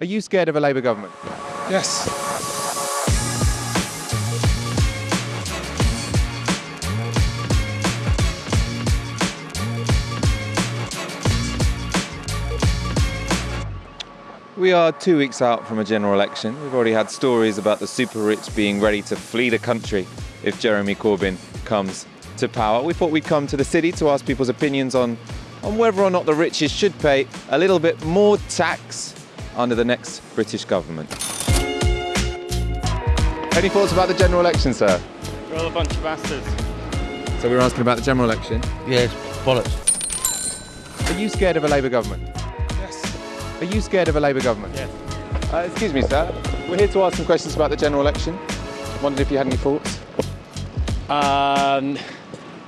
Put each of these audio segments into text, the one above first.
Are you scared of a Labour government? Yes. We are two weeks out from a general election. We've already had stories about the super rich being ready to flee the country if Jeremy Corbyn comes to power. We thought we'd come to the city to ask people's opinions on, on whether or not the richest should pay a little bit more tax under the next British government. Any thoughts about the general election, sir? We're all a bunch of bastards. So we were asking about the general election. Yes, bollocks. Are you scared of a Labour government? Yes. Are you scared of a Labour government? Yes. Uh, excuse me, sir. We're here to ask some questions about the general election. Wondered if you had any thoughts. Um,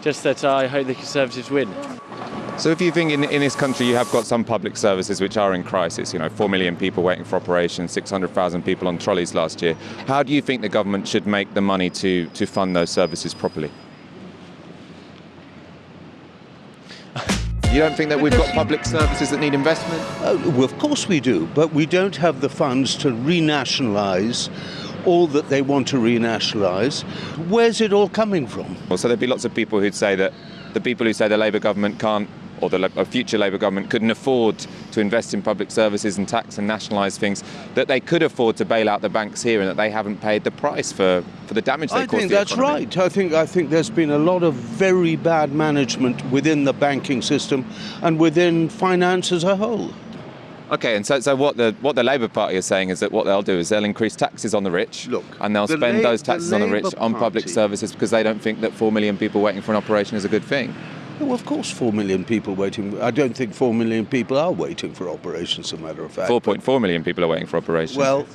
just that I hope the Conservatives win. So if you think in, in this country you have got some public services which are in crisis, you know, 4 million people waiting for operations, 600,000 people on trolleys last year, how do you think the government should make the money to, to fund those services properly? You don't think that we've got public services that need investment? Oh, well, of course we do, but we don't have the funds to renationalise all that they want to renationalise. Where's it all coming from? Well, so there'd be lots of people who'd say that the people who say the Labour government can't, or the a future Labour government couldn't afford to invest in public services and tax and nationalise things, that they could afford to bail out the banks here and that they haven't paid the price for, for the damage they I caused think the that's economy. right. I think I think there's been a lot of very bad management within the banking system and within finance as a whole. Okay, and so, so what the what the Labour Party is saying is that what they'll do is they'll increase taxes on the rich, Look, and they'll the spend those taxes on the rich Labour on public services because they don't think that four million people waiting for an operation is a good thing. Well, of course, four million people waiting. I don't think four million people are waiting for operations. As a matter of fact, Four point four million people are waiting for operations. Well,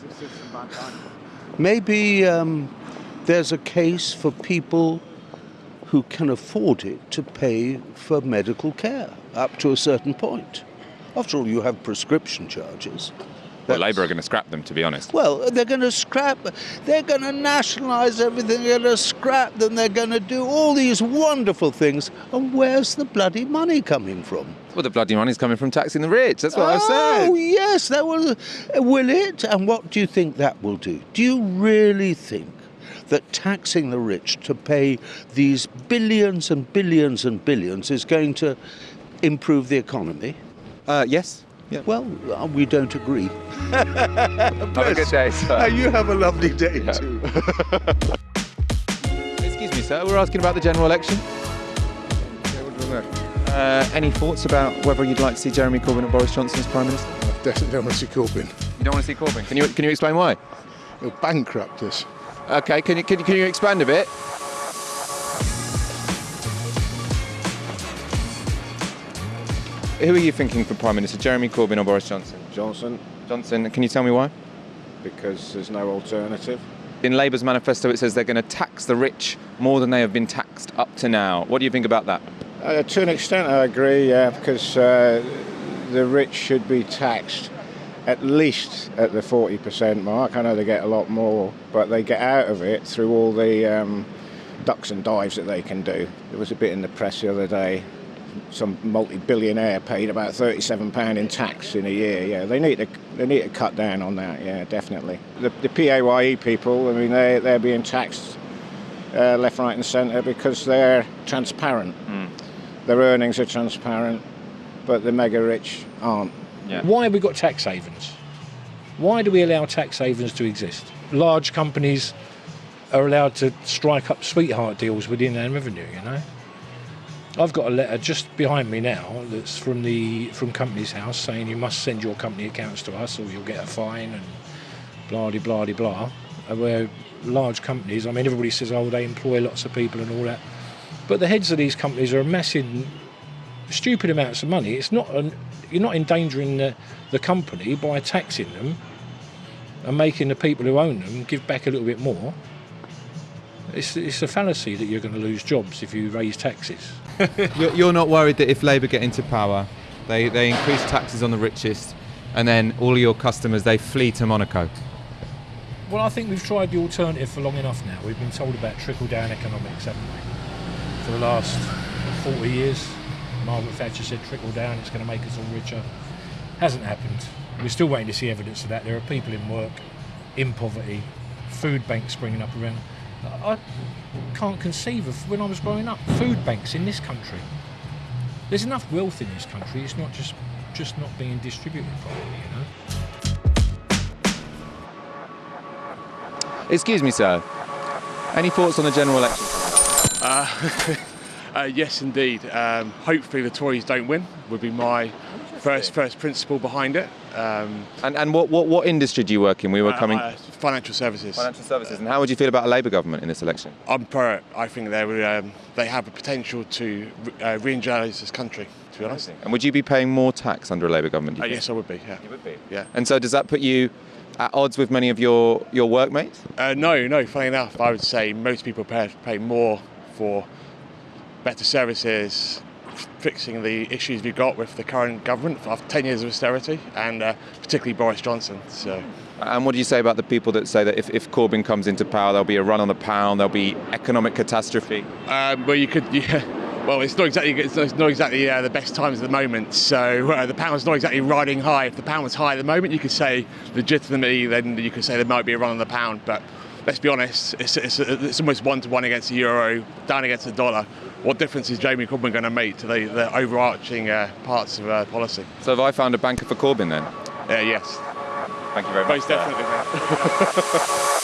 maybe um, there's a case for people who can afford it to pay for medical care up to a certain point. After all, you have prescription charges. Well, Labour are going to scrap them, to be honest. Well, they're going to scrap, they're going to nationalise everything, they're going to scrap them, they're going to do all these wonderful things. And where's the bloody money coming from? Well, the bloody money's coming from taxing the rich. That's what I've said. Oh, yes, that will. Will it? And what do you think that will do? Do you really think that taxing the rich to pay these billions and billions and billions is going to improve the economy? Uh, yes. Yeah. Well, uh, we don't agree. Have a good day, sir. You have a lovely day Yeah. too. Excuse me, sir. We're asking about the general election. Uh, any thoughts about whether you'd like to see Jeremy Corbyn or Boris Johnson as Prime Minister? Definitely don't want to see Corbyn. You don't want to see Corbyn. Can you can you explain why? He'll bankrupt us. Okay. Can you can you, can you expand a bit? Who are you thinking for Prime Minister, Jeremy Corbyn or Boris Johnson? Johnson, Johnson. Can you tell me why? because there's no alternative. In Labour's manifesto, it says they're going to tax the rich more than they have been taxed up to now. What do you think about that? Uh, to an extent, I agree, yeah, because uh, the rich should be taxed at least at the 40% mark. I know they get a lot more, but they get out of it through all the um, ducks and dives that they can do. There was a bit in the press the other day. Some multi-billionaire paid about thirty-seven pound in tax in a year. Yeah, they need to they need to cut down on that. Yeah, definitely. The, the PAYE people, I mean, they they're being taxed uh, left, right, and centre because they're transparent. Their earnings are transparent, but the mega rich aren't. Yeah. Why have we got tax havens? Why do we allow tax havens to exist? Large companies are allowed to strike up sweetheart deals within their revenue, you know? I've got a letter just behind me now that's from the from Companies House saying you must send your company accounts to us or you'll get a fine and blah de blah de blah. Uh, Where large companies, I mean, everybody says, oh, they employ lots of people and all that, but the heads of these companies are amassing stupid amounts of money. It's not an, you're not endangering the, the company by taxing them and making the people who own them give back a little bit more. It's, it's a fallacy that you're going to lose jobs if you raise taxes. You're, not worried that if Labour get into power, they, they increase taxes on the richest, and then all your customers they flee to Monaco. Well, I think we've tried the alternative for long enough now. We've been told about trickle down economics, haven't we? For the last 40 years. Margaret Thatcher said trickle down, it's going to make us all richer. Hasn't happened. We're still waiting to see evidence of that. There are people in work, in poverty, food banks springing up around. I I can't conceive of when I was growing up food banks in this country. There's enough wealth in this country. It's not just just not being distributed properly. You know. Excuse me, sir. Any thoughts on the general election? Uh, yes, indeed. Um, hopefully, the Tories don't win. Would be my first first principle behind it. Um, And, and what, what, what industry do you work in? We were coming. uh, financial services. Financial services. And how would you feel about a Labour government in this election? I'm pro it. I think they would, um, they have the potential to uh, re-energise this country. To be honest. And would you be paying more tax under a Labour government? Uh, yes, I would be. Yeah. You would be. Yeah. And so does that put you at odds with many of your, your workmates? Uh, no, no. Funny enough, I would say most people pay, pay more for better services, fixing the issues we've got with the current government after 10 years of austerity, and uh, particularly Boris Johnson. So. And what do you say about the people that say that if, if Corbyn comes into power, there'll be a run on the pound, there'll be economic catastrophe? Um, well, you could. Yeah, well, it's not exactly. It's not, it's not exactly uh, the best times at the moment. So uh, the pound's not exactly riding high. If the pound was high at the moment, you could say legitimately, then you could say there might be a run on the pound. But let's be honest, it's, it's, it's almost one to one against the euro, down against the dollar. What difference is Jamie Corbyn going to make to the, the overarching uh, parts of uh, policy? So have I found a banker for Corbyn then? Uh, yes, Thank you very much. most definitely.